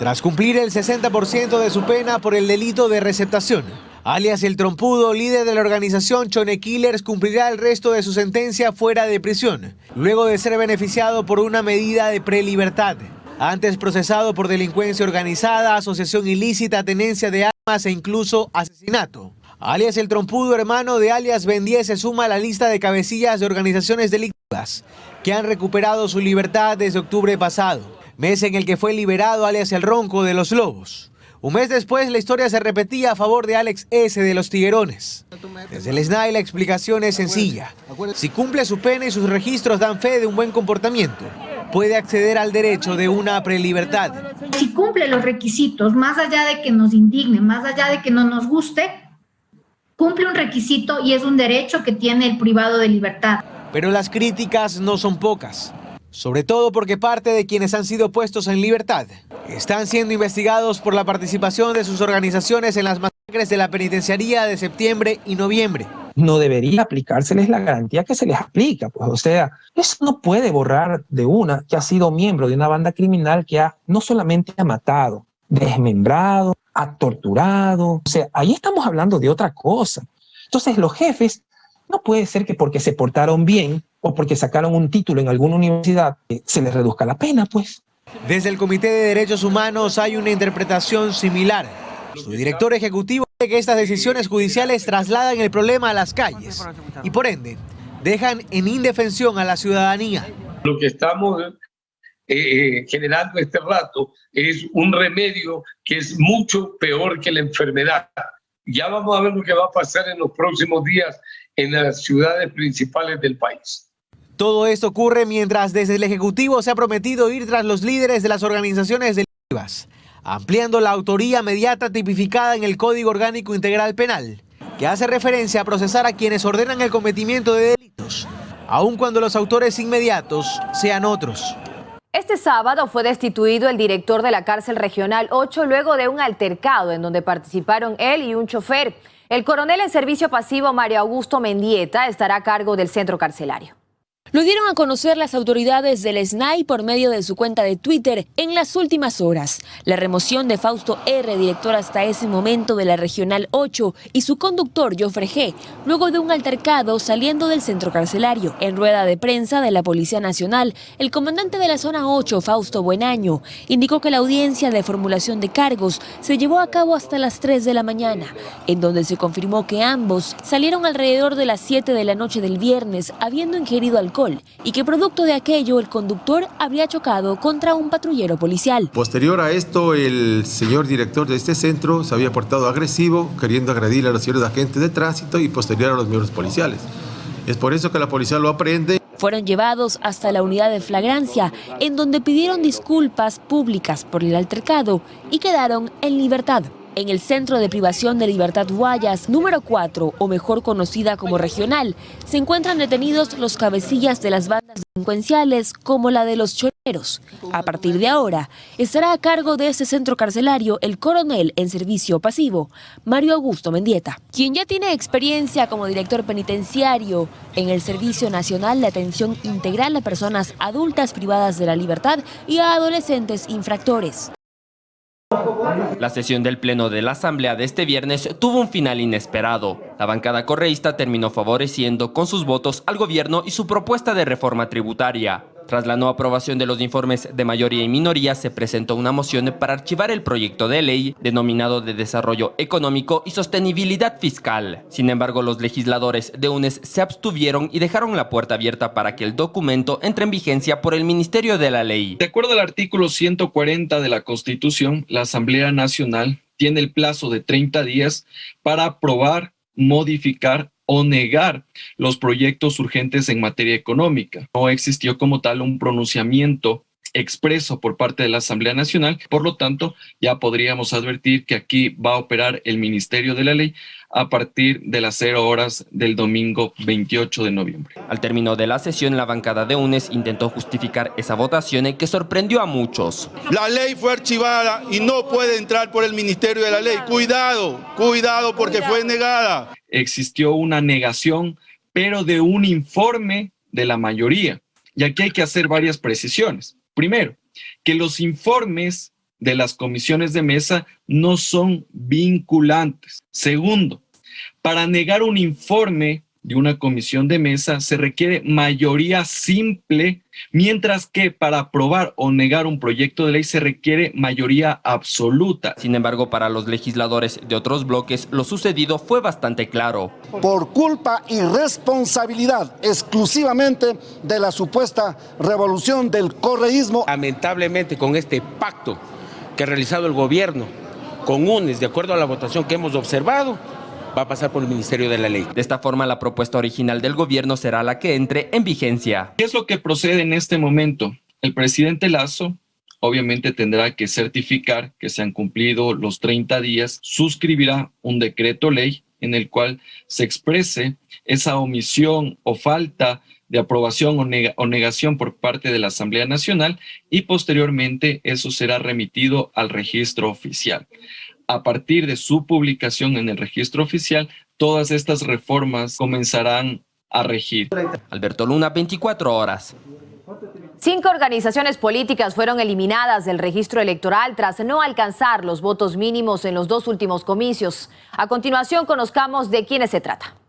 Tras cumplir el 60% de su pena por el delito de receptación, alias el trompudo, líder de la organización Chone Killers, cumplirá el resto de su sentencia fuera de prisión, luego de ser beneficiado por una medida de prelibertad. Antes procesado por delincuencia organizada, asociación ilícita, tenencia de armas e incluso asesinato. Alias el trompudo hermano de alias Ben se suma a la lista de cabecillas de organizaciones delictivas que han recuperado su libertad desde octubre pasado, mes en el que fue liberado alias el ronco de los lobos. Un mes después la historia se repetía a favor de Alex S. de los Tiguerones. Desde el SNAI la explicación es sencilla. Si cumple su pena y sus registros dan fe de un buen comportamiento, puede acceder al derecho de una prelibertad. Si cumple los requisitos, más allá de que nos indigne, más allá de que no nos guste, cumple un requisito y es un derecho que tiene el privado de libertad. Pero las críticas no son pocas, sobre todo porque parte de quienes han sido puestos en libertad están siendo investigados por la participación de sus organizaciones en las masacres de la penitenciaría de septiembre y noviembre. No debería aplicárseles la garantía que se les aplica, pues o sea, eso no puede borrar de una que ha sido miembro de una banda criminal que ha no solamente ha matado, desmembrado, ha torturado. O sea, ahí estamos hablando de otra cosa. Entonces, los jefes, no puede ser que porque se portaron bien o porque sacaron un título en alguna universidad, eh, se les reduzca la pena, pues. Desde el Comité de Derechos Humanos hay una interpretación similar. Su director ejecutivo dice que estas decisiones judiciales trasladan el problema a las calles y por ende dejan en indefensión a la ciudadanía. Lo que estamos eh, generando este rato es un remedio que es mucho peor que la enfermedad. Ya vamos a ver lo que va a pasar en los próximos días en las ciudades principales del país. Todo esto ocurre mientras desde el Ejecutivo se ha prometido ir tras los líderes de las organizaciones delictivas, ampliando la autoría mediata tipificada en el Código Orgánico Integral Penal, que hace referencia a procesar a quienes ordenan el cometimiento de delitos, aun cuando los autores inmediatos sean otros. Este sábado fue destituido el director de la cárcel regional 8 luego de un altercado en donde participaron él y un chofer. El coronel en servicio pasivo Mario Augusto Mendieta estará a cargo del centro carcelario. Lo dieron a conocer las autoridades del SNAI por medio de su cuenta de Twitter en las últimas horas. La remoción de Fausto R., director hasta ese momento de la Regional 8, y su conductor, Joffre G., luego de un altercado saliendo del centro carcelario. En rueda de prensa de la Policía Nacional, el comandante de la Zona 8, Fausto Buenaño, indicó que la audiencia de formulación de cargos se llevó a cabo hasta las 3 de la mañana, en donde se confirmó que ambos salieron alrededor de las 7 de la noche del viernes, habiendo ingerido alcohol y que producto de aquello el conductor habría chocado contra un patrullero policial. Posterior a esto, el señor director de este centro se había portado agresivo, queriendo agredir a los señores agentes de tránsito y posterior a los miembros policiales. Es por eso que la policía lo aprende. Fueron llevados hasta la unidad de flagrancia, en donde pidieron disculpas públicas por el altercado y quedaron en libertad en el Centro de Privación de Libertad Guayas, número 4, o mejor conocida como regional, se encuentran detenidos los cabecillas de las bandas delincuenciales como la de los choreros. A partir de ahora, estará a cargo de ese centro carcelario el coronel en servicio pasivo, Mario Augusto Mendieta, quien ya tiene experiencia como director penitenciario en el Servicio Nacional de Atención Integral a Personas Adultas Privadas de la Libertad y a Adolescentes Infractores. La sesión del Pleno de la Asamblea de este viernes tuvo un final inesperado. La bancada correísta terminó favoreciendo con sus votos al gobierno y su propuesta de reforma tributaria. Tras la no aprobación de los informes de mayoría y minoría, se presentó una moción para archivar el proyecto de ley denominado de Desarrollo Económico y Sostenibilidad Fiscal. Sin embargo, los legisladores de UNES se abstuvieron y dejaron la puerta abierta para que el documento entre en vigencia por el Ministerio de la Ley. De acuerdo al artículo 140 de la Constitución, la Asamblea Nacional tiene el plazo de 30 días para aprobar, modificar o negar los proyectos urgentes en materia económica. No existió como tal un pronunciamiento expreso por parte de la Asamblea Nacional, por lo tanto ya podríamos advertir que aquí va a operar el Ministerio de la Ley a partir de las 0 horas del domingo 28 de noviembre. Al término de la sesión, la bancada de UNES intentó justificar esa votación que sorprendió a muchos. La ley fue archivada y no puede entrar por el Ministerio de la Ley. Cuidado, cuidado porque fue negada. Existió una negación, pero de un informe de la mayoría. Y aquí hay que hacer varias precisiones. Primero, que los informes de las comisiones de mesa no son vinculantes. Segundo, para negar un informe de una comisión de mesa se requiere mayoría simple, mientras que para aprobar o negar un proyecto de ley se requiere mayoría absoluta. Sin embargo, para los legisladores de otros bloques, lo sucedido fue bastante claro. Por culpa y responsabilidad exclusivamente de la supuesta revolución del correísmo. Lamentablemente con este pacto que ha realizado el gobierno con UNES, de acuerdo a la votación que hemos observado, va a pasar por el Ministerio de la Ley. De esta forma, la propuesta original del gobierno será la que entre en vigencia. ¿Qué es lo que procede en este momento? El presidente Lazo obviamente tendrá que certificar que se han cumplido los 30 días, suscribirá un decreto ley en el cual se exprese esa omisión o falta de aprobación o, negación por parte de la Asamblea Nacional y posteriormente eso será remitido al registro oficial a partir de su publicación en el registro oficial, todas estas reformas comenzarán a regir. Alberto Luna, 24 horas. Cinco organizaciones políticas fueron eliminadas del registro electoral tras no alcanzar los votos mínimos en los dos últimos comicios. A continuación, conozcamos de quiénes se trata.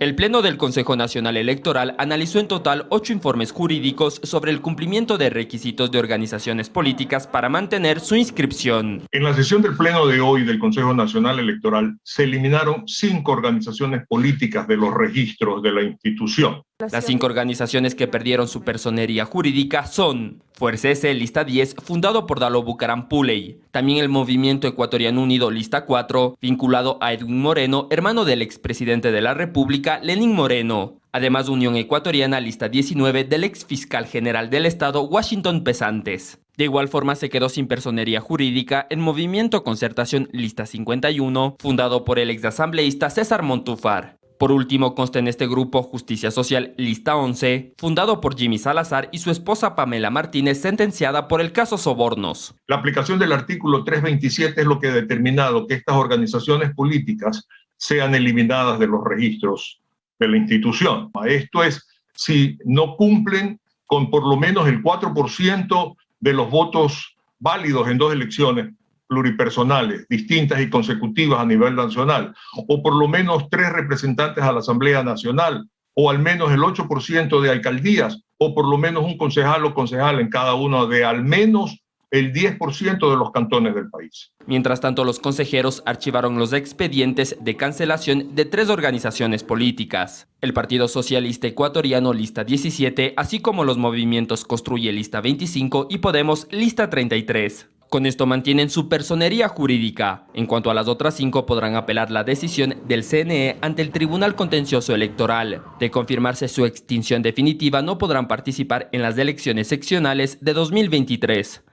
El Pleno del Consejo Nacional Electoral analizó en total ocho informes jurídicos sobre el cumplimiento de requisitos de organizaciones políticas para mantener su inscripción. En la sesión del Pleno de hoy del Consejo Nacional Electoral se eliminaron cinco organizaciones políticas de los registros de la institución. Las cinco organizaciones que perdieron su personería jurídica son Fuerza S, lista 10, fundado por Dalo Bucaram Puley. También el Movimiento Ecuatoriano Unido, lista 4, vinculado a Edwin Moreno, hermano del expresidente de la República, Lenín Moreno. Además, Unión Ecuatoriana, lista 19, del ex fiscal general del Estado, Washington Pesantes. De igual forma se quedó sin personería jurídica el Movimiento Concertación Lista 51, fundado por el exasambleísta César Montufar. Por último, consta en este grupo Justicia Social Lista 11, fundado por Jimmy Salazar y su esposa Pamela Martínez, sentenciada por el caso Sobornos. La aplicación del artículo 327 es lo que ha determinado que estas organizaciones políticas sean eliminadas de los registros de la institución. Esto es, si no cumplen con por lo menos el 4% de los votos válidos en dos elecciones pluripersonales, distintas y consecutivas a nivel nacional, o por lo menos tres representantes a la Asamblea Nacional, o al menos el 8% de alcaldías, o por lo menos un concejal o concejal en cada uno de al menos el 10% de los cantones del país. Mientras tanto, los consejeros archivaron los expedientes de cancelación de tres organizaciones políticas. El Partido Socialista Ecuatoriano Lista 17, así como los movimientos Construye Lista 25 y Podemos Lista 33. Con esto mantienen su personería jurídica. En cuanto a las otras cinco, podrán apelar la decisión del CNE ante el Tribunal Contencioso Electoral. De confirmarse su extinción definitiva, no podrán participar en las elecciones seccionales de 2023.